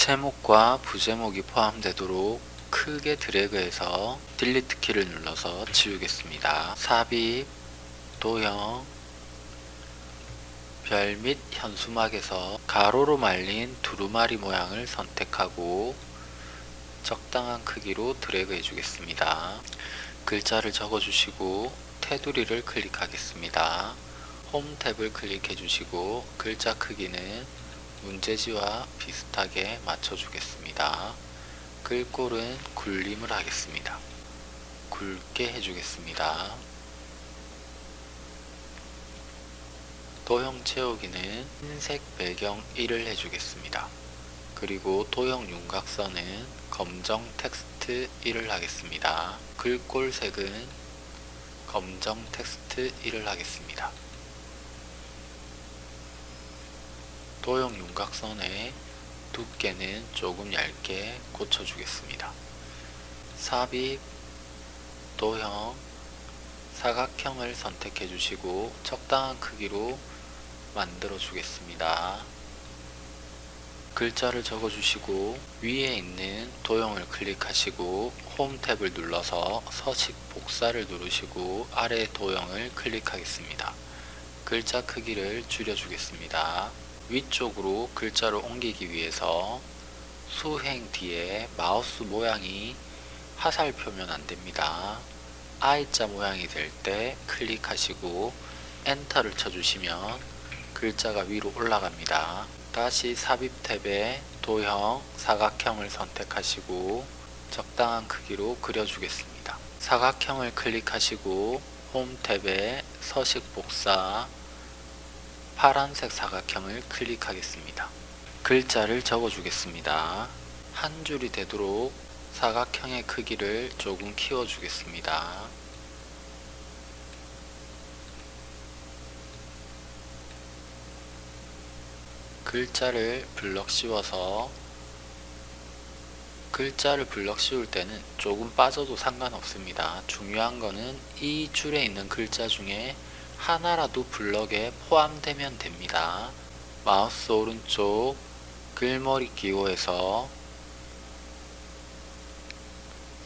제목과 부제목이 포함되도록 크게 드래그해서 딜리트 키를 눌러서 지우겠습니다. 삽입, 도형, 별 및 현수막에서 가로로 말린 두루마리 모양을 선택하고 적당한 크기로 드래그 해주겠습니다. 글자를 적어주시고 테두리를 클릭하겠습니다. 홈 탭을 클릭해 주시고 글자 크기는 문제지와 비슷하게 맞춰주겠습니다. 글꼴은 굴림을 하겠습니다. 굵게 해주겠습니다. 도형 채우기는 흰색 배경 1을 해주겠습니다. 그리고 도형 윤곽선은 검정 텍스트 1을 하겠습니다. 글꼴 색은 검정 텍스트 1을 하겠습니다. 도형 윤곽선의 두께는 조금 얇게 고쳐주겠습니다. 삽입, 도형, 사각형을 선택해 주시고 적당한 크기로 만들어 주겠습니다. 글자를 적어 주시고 위에 있는 도형을 클릭하시고 홈 탭을 눌러서 서식 복사를 누르시고 아래 도형을 클릭하겠습니다. 글자 크기를 줄여 주겠습니다. 위쪽으로 글자를 옮기기 위해서 수행 뒤에 마우스 모양이 화살 표면 안됩니다. I자 모양이 될 때 클릭하시고 엔터를 쳐주시면 글자가 위로 올라갑니다. 다시 삽입 탭에 도형, 사각형을 선택하시고 적당한 크기로 그려주겠습니다. 사각형을 클릭하시고 홈 탭에 서식 복사, 파란색 사각형을 클릭하겠습니다. 글자를 적어주겠습니다. 한 줄이 되도록 사각형의 크기를 조금 키워주겠습니다. 글자를 블럭 씌워서 글자를 블럭 씌울 때는 조금 빠져도 상관없습니다. 중요한 거는 이 줄에 있는 글자 중에 하나라도 블럭에 포함되면 됩니다. 마우스 오른쪽 글머리 기호에서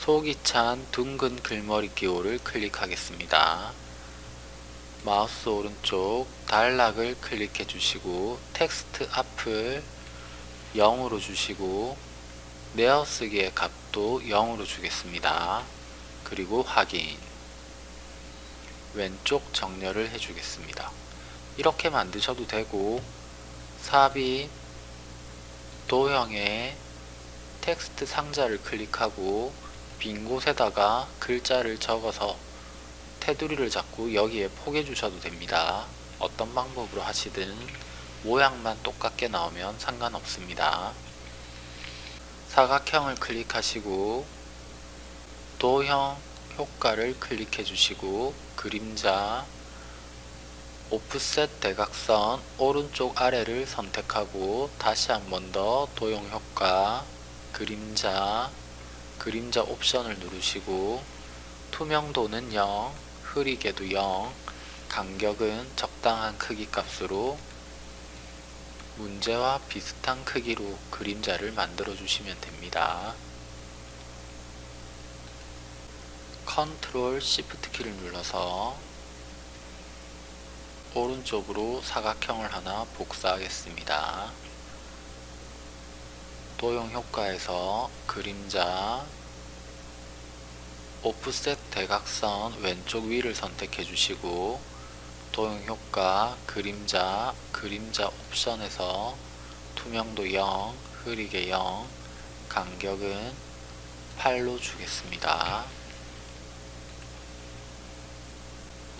속이 찬 둥근 글머리 기호를 클릭하겠습니다. 마우스 오른쪽 단락을 클릭해 주시고 텍스트 앞을 0으로 주시고 내어쓰기의 값도 0으로 주겠습니다. 그리고 확인 왼쪽 정렬을 해주겠습니다. 이렇게 만드셔도 되고 삽입 도형의 텍스트 상자를 클릭하고 빈 곳에다가 글자를 적어서 테두리를 잡고 여기에 포개 주셔도 됩니다. 어떤 방법으로 하시든 모양만 똑같게 나오면 상관없습니다. 사각형을 클릭하시고 도형 효과를 클릭해 주시고 그림자 오프셋 대각선 오른쪽 아래를 선택하고 다시 한 번 더 도형 효과 그림자 그림자 옵션을 누르시고 투명도는 0 흐리게도 0 간격은 적당한 크기 값으로 문제와 비슷한 크기로 그림자를 만들어 주시면 됩니다. 컨트롤 시프트 키를 눌러서 오른쪽으로 사각형을 하나 복사하겠습니다. 도형 효과에서 그림자 오프셋 대각선 왼쪽 위를 선택해 주시고 도형 효과 그림자 그림자 옵션에서 투명도 0 흐리게 0 간격은 8로 주겠습니다.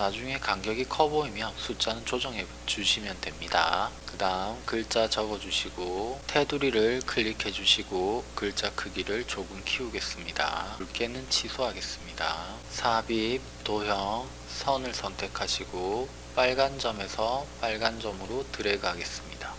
나중에 간격이 커 보이면 숫자는 조정해 주시면 됩니다. 그 다음 글자 적어 주시고 테두리를 클릭해 주시고 글자 크기를 조금 키우겠습니다. 굵게는 취소하겠습니다. 삽입, 도형, 선을 선택하시고 빨간 점에서 빨간 점으로 드래그 하겠습니다.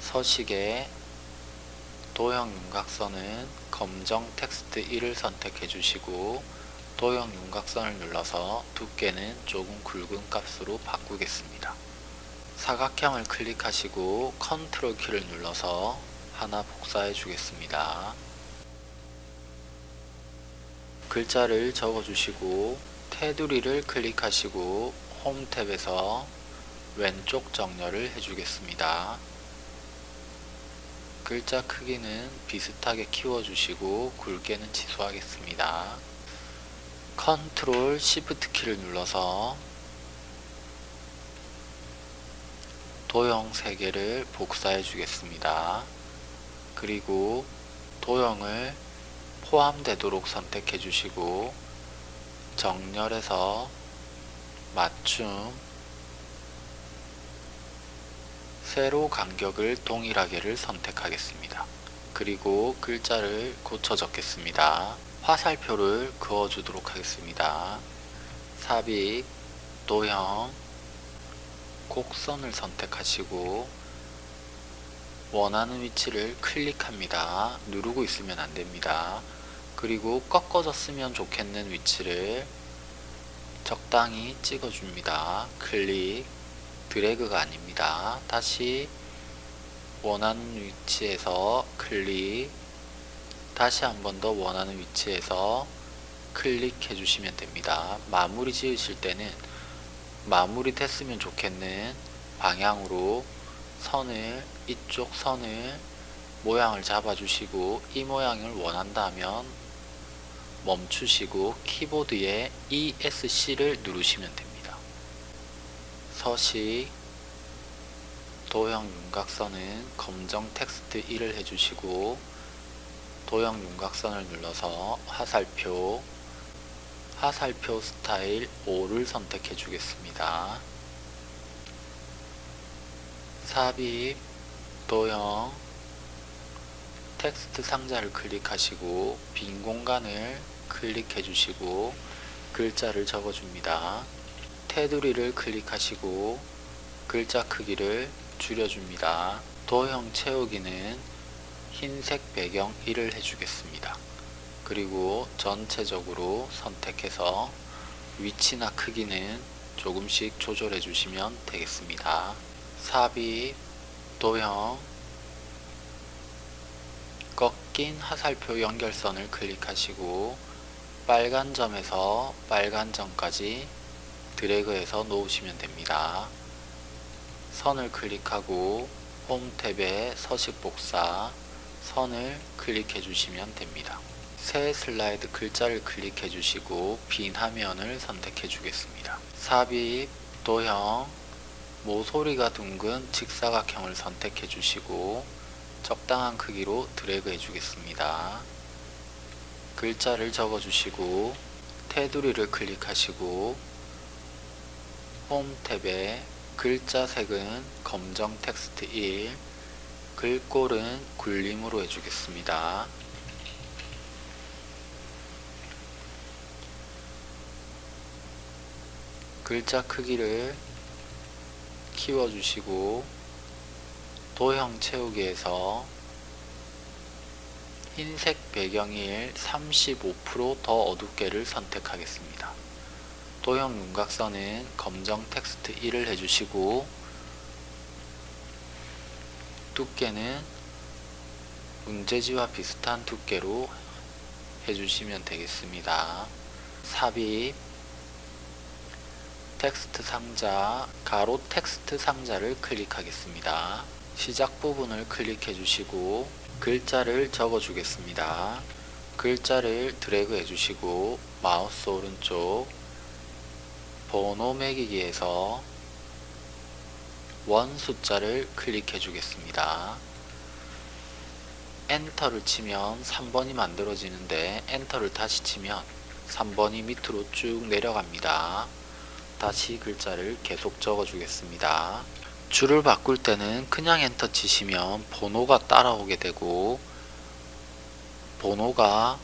서식에 도형 윤곽선은 검정 텍스트 1을 선택해 주시고 도형 윤곽선을 눌러서 두께는 조금 굵은 값으로 바꾸겠습니다. 사각형을 클릭하시고 컨트롤 키를 눌러서 하나 복사해 주겠습니다. 글자를 적어 주시고 테두리를 클릭하시고 홈 탭에서 왼쪽 정렬을 해주겠습니다. 글자 크기는 비슷하게 키워주시고 굵게는 취소하겠습니다. 컨트롤 시프트 키를 눌러서 도형 3개를 복사해 주겠습니다. 그리고 도형을 포함되도록 선택해 주시고 정렬해서 맞춤 세로 간격을 동일하게를 선택하겠습니다. 그리고 글자를 고쳐 적겠습니다. 화살표를 그어 주도록 하겠습니다. 삽입, 도형, 곡선을 선택하시고 원하는 위치를 클릭합니다. 누르고 있으면 안됩니다. 그리고 꺾어졌으면 좋겠는 위치를 적당히 찍어줍니다. 클릭, 드래그가 아닙니다. 다시 원하는 위치에서 클릭, 다시 한 번 더 원하는 위치에서 클릭해 주시면 됩니다. 마무리 지으실 때는 마무리 됐으면 좋겠는 방향으로 선을 이쪽 선을 모양을 잡아 주시고 이 모양을 원한다면 멈추시고 키보드에 ESC를 누르시면 됩니다. 서식 도형 윤곽선은 검정 텍스트 1을 해주시고 도형 윤곽선을 눌러서 화살표 화살표 스타일 5를 선택해 주겠습니다. 삽입 도형 텍스트 상자를 클릭하시고 빈 공간을 클릭해 주시고 글자를 적어 줍니다. 테두리를 클릭하시고 글자 크기를 줄여 줍니다. 도형 채우기는 흰색 배경 1을 해주겠습니다. 그리고 전체적으로 선택해서 위치나 크기는 조금씩 조절해 주시면 되겠습니다. 삽입, 도형, 꺾인 화살표 연결선을 클릭하시고 빨간 점에서 빨간 점까지 드래그해서 놓으시면 됩니다. 선을 클릭하고 홈 탭에 서식 복사 선을 클릭해 주시면 됩니다. 새 슬라이드 글자를 클릭해 주시고 빈 화면을 선택해 주겠습니다. 삽입, 도형, 모서리가 둥근 직사각형을 선택해 주시고 적당한 크기로 드래그 해 주겠습니다. 글자를 적어 주시고 테두리를 클릭하시고 홈 탭에 글자 색은 검정 텍스트 1 글꼴은 굴림으로 해주겠습니다. 글자 크기를 키워주시고 도형 채우기에서 흰색 배경일 35%더 어둡게를 선택하겠습니다. 도형 윤곽선은 검정 텍스트 1을 해주시고 두께는 문제지와 비슷한 두께로 해주시면 되겠습니다. 삽입 텍스트 상자, 가로 텍스트 상자를 클릭하겠습니다. 시작 부분을 클릭해 주시고 글자를 적어 주겠습니다. 글자를 드래그 해 주시고 마우스 오른쪽 번호 매기기에서 원 숫자를 클릭해 주겠습니다. 엔터를 치면 3번이 만들어지는데 엔터를 다시 치면 3번이 밑으로 쭉 내려갑니다. 다시 글자를 계속 적어 주겠습니다. 줄을 바꿀 때는 그냥 엔터 치시면 번호가 따라오게 되고 번호가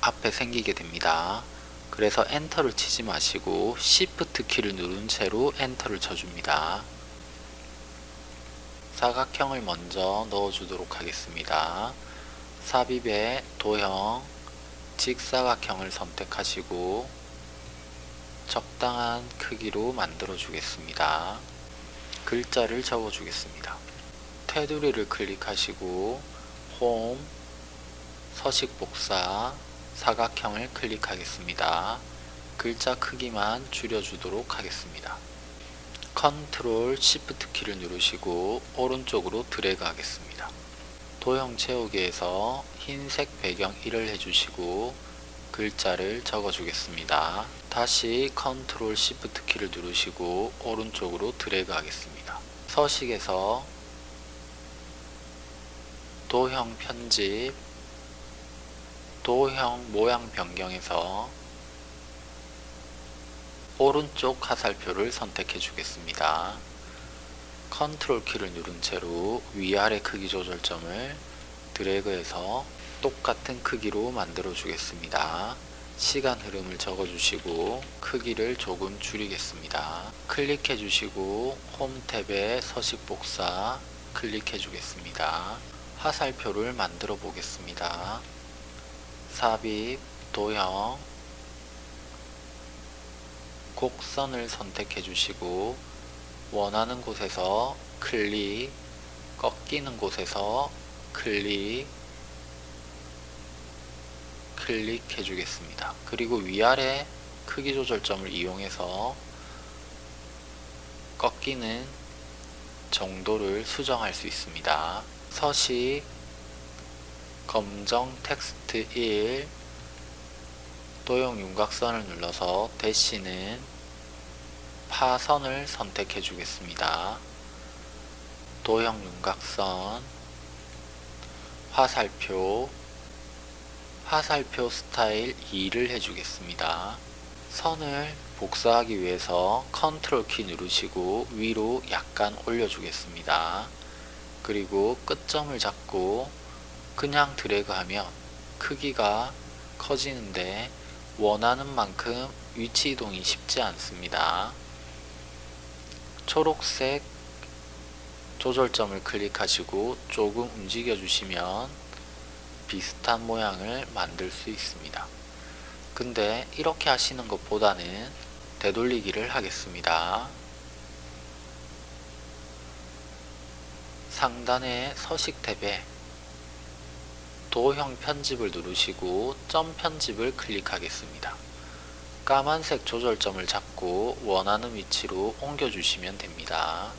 앞에 생기게 됩니다. 그래서 엔터를 치지 마시고 Shift 키를 누른 채로 엔터를 쳐줍니다. 사각형을 먼저 넣어주도록 하겠습니다. 삽입에 도형, 직사각형을 선택하시고 적당한 크기로 만들어 주겠습니다. 글자를 적어 주겠습니다. 테두리를 클릭하시고 홈, 서식 복사, 사각형을 클릭하겠습니다. 글자 크기만 줄여주도록 하겠습니다. 컨트롤 시프트 키를 누르시고 오른쪽으로 드래그 하겠습니다. 도형 채우기에서 흰색 배경 1을 해주시고 글자를 적어 주겠습니다. 다시 컨트롤 시프트 키를 누르시고 오른쪽으로 드래그 하겠습니다. 서식에서 도형 편집 도형 모양 변경에서 오른쪽 화살표를 선택해 주겠습니다. 컨트롤 키를 누른 채로 위아래 크기 조절점을 드래그해서 똑같은 크기로 만들어 주겠습니다. 시간 흐름을 적어 주시고 크기를 조금 줄이겠습니다. 클릭해 주시고 홈 탭에 서식 복사 클릭해 주겠습니다. 화살표를 만들어 보겠습니다. 삽입, 도형, 곡선을 선택해 주시고 원하는 곳에서 클릭, 꺾이는 곳에서 클릭, 클릭해 주겠습니다. 그리고 위아래 크기 조절점을 이용해서 꺾이는 정도를 수정할 수 있습니다. 서식 검정 텍스트 1 도형 윤곽선을 눌러서 대시는 파선을 선택해 주겠습니다. 도형 윤곽선 화살표 화살표 스타일 2를 해주겠습니다. 선을 복사하기 위해서 컨트롤 키 누르시고 위로 약간 올려주겠습니다. 그리고 끝점을 잡고 그냥 드래그 하면 크기가 커지는데 원하는 만큼 위치 이동이 쉽지 않습니다. 초록색 조절점을 클릭하시고 조금 움직여 주시면 비슷한 모양을 만들 수 있습니다. 근데 이렇게 하시는 것보다는 되돌리기를 하겠습니다. 상단의 서식 탭에 도형 편집을 누르시고 점 편집을 클릭하겠습니다. 까만색 조절점을 잡고 원하는 위치로 옮겨주시면 됩니다.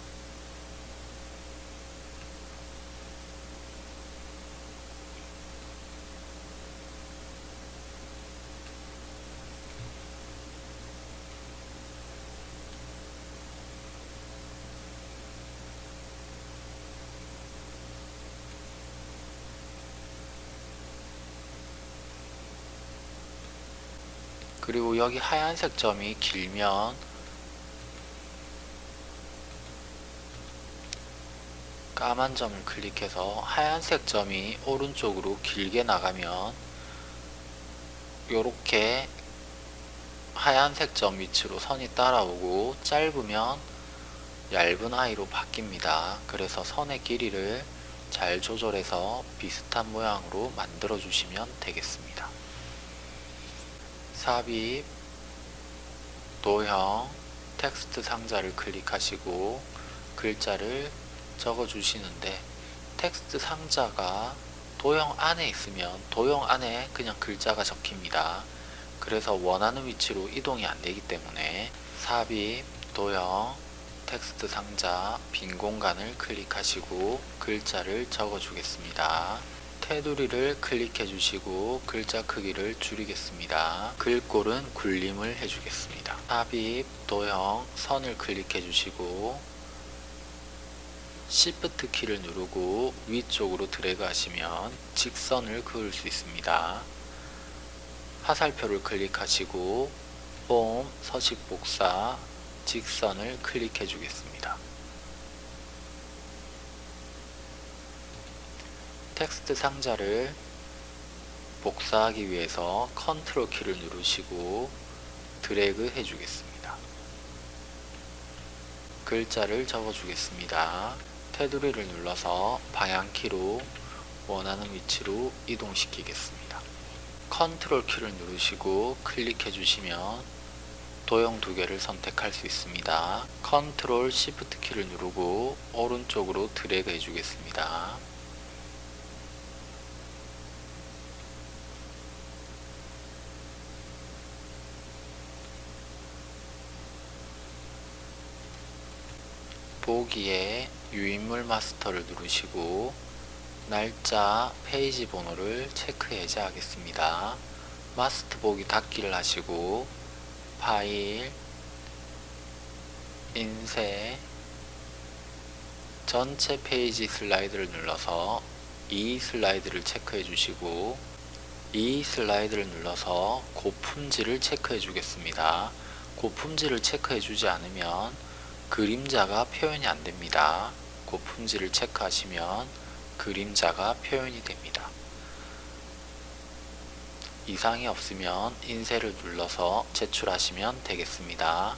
그리고 여기 하얀색 점이 길면 까만 점을 클릭해서 하얀색 점이 오른쪽으로 길게 나가면 이렇게 하얀색 점 위치로 선이 따라오고 짧으면 얇은 아이로 바뀝니다. 그래서 선의 길이를 잘 조절해서 비슷한 모양으로 만들어 주시면 되겠습니다. 삽입, 도형, 텍스트 상자를 클릭하시고 글자를 적어 주시는데 텍스트 상자가 도형 안에 있으면 도형 안에 그냥 글자가 적힙니다. 그래서 원하는 위치로 이동이 안 되기 때문에 삽입, 도형, 텍스트 상자, 빈 공간을 클릭하시고 글자를 적어 주겠습니다. 테두리를 클릭해 주시고 글자 크기를 줄이겠습니다. 글꼴은 굴림을 해주겠습니다. 삽입, 도형, 선을 클릭해 주시고 Shift 키를 누르고 위쪽으로 드래그 하시면 직선을 그을 수 있습니다. 화살표를 클릭하시고 홈, 서식 복사, 직선을 클릭해 주겠습니다. 텍스트 상자를 복사하기 위해서 컨트롤 키를 누르시고 드래그 해 주겠습니다. 글자를 적어 주겠습니다. 테두리를 눌러서 방향키로 원하는 위치로 이동시키겠습니다. 컨트롤 키를 누르시고 클릭해 주시면 도형 두 개를 선택할 수 있습니다. 컨트롤 시프트 키를 누르고 오른쪽으로 드래그 해주겠습니다. 보기에 유인물 마스터를 누르시고 날짜 페이지 번호를 체크 해제하겠습니다. 마스터 보기 닫기를 하시고 파일 인쇄 전체 페이지 슬라이드를 눌러서 이 슬라이드를 체크해 주시고 이 슬라이드를 눌러서 고품질을 체크해 주겠습니다. 고품질을 체크해 주지 않으면 그림자가 표현이 안 됩니다. 고품질을 체크하시면 그림자가 표현이 됩니다. 이상이 없으면 인쇄를 눌러서 제출하시면 되겠습니다.